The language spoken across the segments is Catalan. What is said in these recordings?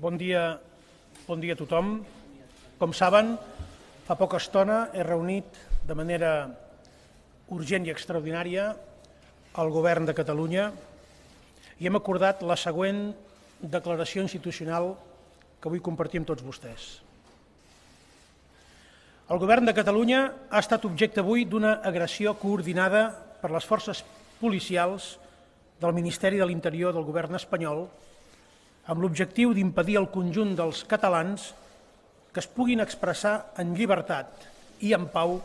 Bon dia, bon dia a tothom. Com saben, fa poca estona he reunit de manera urgent i extraordinària el govern de Catalunya i hem acordat la següent declaració institucional que vull compartir amb tots vostès. El govern de Catalunya ha estat objecte avui d'una agressió coordinada per les forces policials del Ministeri de l'Interior del govern espanyol amb l'objectiu d'impedir al conjunt dels catalans que es puguin expressar en llibertat i en pau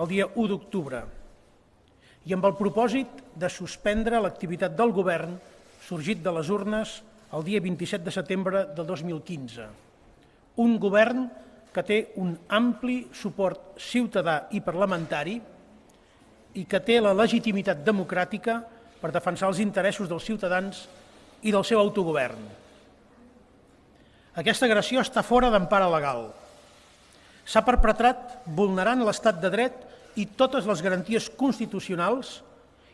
el dia 1 d'octubre i amb el propòsit de suspendre l'activitat del govern sorgit de les urnes el dia 27 de setembre de 2015. Un govern que té un ampli suport ciutadà i parlamentari i que té la legitimitat democràtica per defensar els interessos dels ciutadans i del seu autogovern. Aquesta agressió està fora d'empara legal. S'ha perpetrat vulnerant l'estat de dret i totes les garanties constitucionals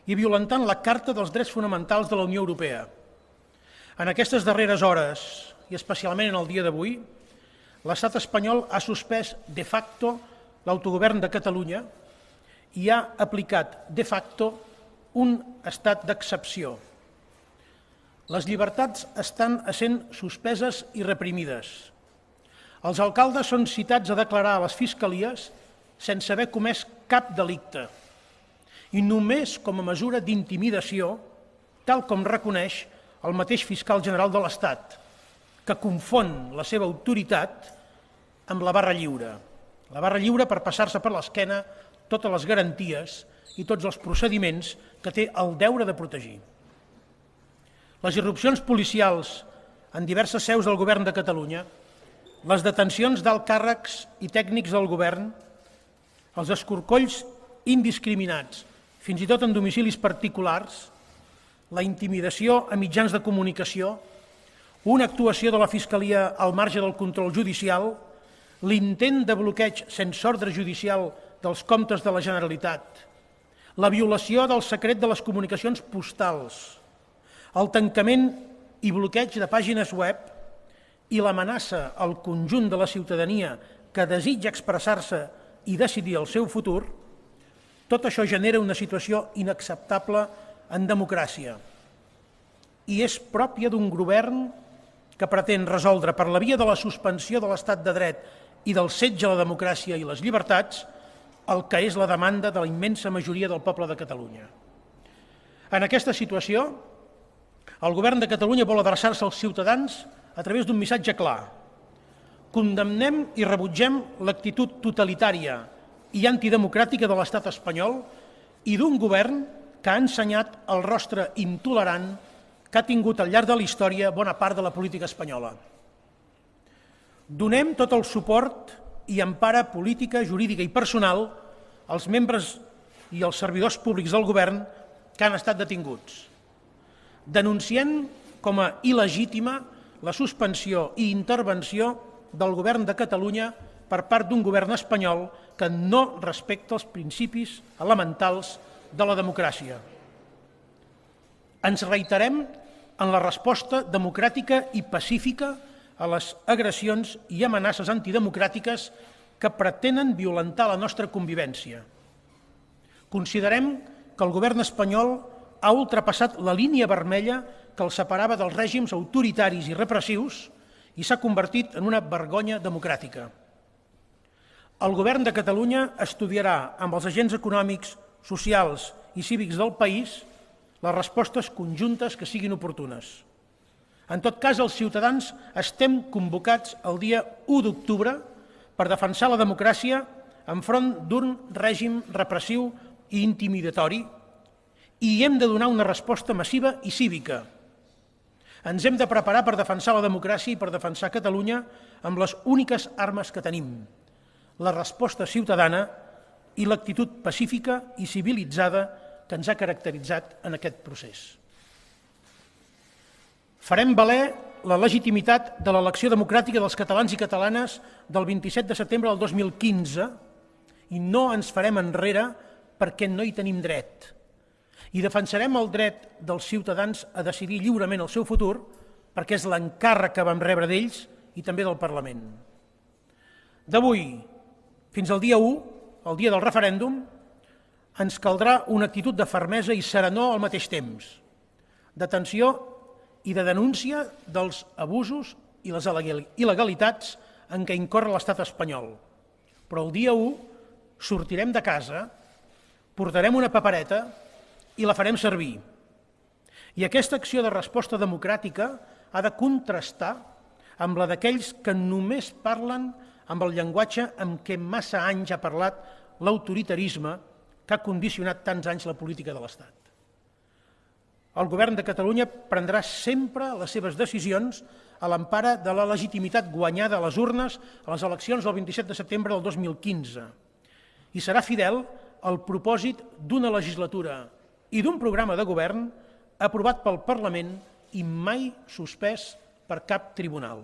i violentant la Carta dels Drets Fonamentals de la Unió Europea. En aquestes darreres hores, i especialment en el dia d'avui, l'estat espanyol ha suspès de facto l'autogovern de Catalunya i ha aplicat de facto un estat d'excepció. Les llibertats estan sent suspeses i reprimides. Els alcaldes són citats a declarar a les fiscalies sense haver comès cap delicte i només com a mesura d'intimidació, tal com reconeix el mateix fiscal general de l'Estat, que confon la seva autoritat amb la barra lliure. La barra lliure per passar-se per l'esquena totes les garanties i tots els procediments que té el deure de protegir. Les irrupcions policials en diverses seus del govern de Catalunya, les detencions d'alt càrrecs i tècnics del govern, els escorcolls indiscriminats, fins i tot en domicilis particulars, la intimidació a mitjans de comunicació, una actuació de la Fiscalia al marge del control judicial, l'intent de bloqueig sense ordre judicial dels comptes de la Generalitat, la violació del secret de les comunicacions postals, el tancament i bloqueig de pàgines web i l'amenaça al conjunt de la ciutadania que desitja expressar-se i decidir el seu futur, tot això genera una situació inacceptable en democràcia i és pròpia d'un govern que pretén resoldre per la via de la suspensió de l'estat de dret i del setge a la democràcia i les llibertats el que és la demanda de la immensa majoria del poble de Catalunya. En aquesta situació, el govern de Catalunya vol adreçar-se als ciutadans a través d'un missatge clar. Condemnem i rebutgem l'actitud totalitària i antidemocràtica de l'estat espanyol i d'un govern que ha ensenyat el rostre intolerant que ha tingut al llarg de la història bona part de la política espanyola. Donem tot el suport i empara política, jurídica i personal als membres i als servidors públics del govern que han estat detinguts. Denunciem com a il·legítima la suspensió i intervenció del govern de Catalunya per part d'un govern espanyol que no respecta els principis elementals de la democràcia. Ens reiterem en la resposta democràtica i pacífica a les agressions i amenaces antidemocràtiques que pretenen violentar la nostra convivència. Considerem que el govern espanyol ha ultrapassat la línia vermella que el separava dels règims autoritaris i repressius i s'ha convertit en una vergonya democràtica. El govern de Catalunya estudiarà amb els agents econòmics, socials i cívics del país les respostes conjuntes que siguin oportunes. En tot cas, els ciutadans estem convocats el dia 1 d'octubre per defensar la democràcia enfront d'un règim repressiu i intimidatori i hem de donar una resposta massiva i cívica. Ens hem de preparar per defensar la democràcia i per defensar Catalunya amb les úniques armes que tenim, la resposta ciutadana i l'actitud pacífica i civilitzada que ens ha caracteritzat en aquest procés. Farem valer la legitimitat de l'elecció democràtica dels catalans i catalanes del 27 de setembre del 2015 i no ens farem enrere perquè no hi tenim dret. I defensarem el dret dels ciutadans a decidir lliurement el seu futur perquè és l'encàrrec que vam rebre d'ells i també del Parlament. D'avui fins al dia 1, el dia del referèndum, ens caldrà una actitud de fermesa i serenor al mateix temps, d'atenció i de denúncia dels abusos i les il·legalitats en què incorre l'estat espanyol. Però el dia 1 sortirem de casa, portarem una papereta i la farem servir. I aquesta acció de resposta democràtica ha de contrastar amb la d'aquells que només parlen amb el llenguatge amb què massa anys ha parlat l'autoritarisme que ha condicionat tants anys la política de l'Estat. El govern de Catalunya prendrà sempre les seves decisions a l'empara de la legitimitat guanyada a les urnes a les eleccions del 27 de setembre del 2015 i serà fidel al propòsit d'una legislatura i d'un programa de govern aprovat pel Parlament i mai suspès per cap tribunal.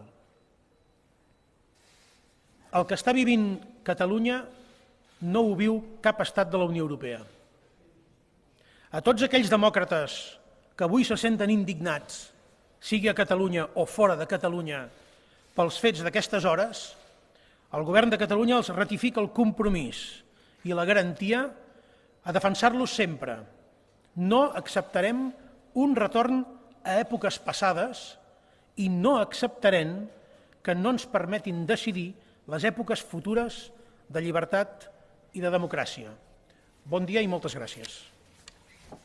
El que està vivint Catalunya no ho viu cap estat de la Unió Europea. A tots aquells demòcrates que avui se senten indignats, sigui a Catalunya o fora de Catalunya, pels fets d'aquestes hores, el govern de Catalunya els ratifica el compromís i la garantia a defensar-los sempre. No acceptarem un retorn a èpoques passades i no acceptarem que no ens permetin decidir les èpoques futures de llibertat i de democràcia. Bon dia i moltes gràcies.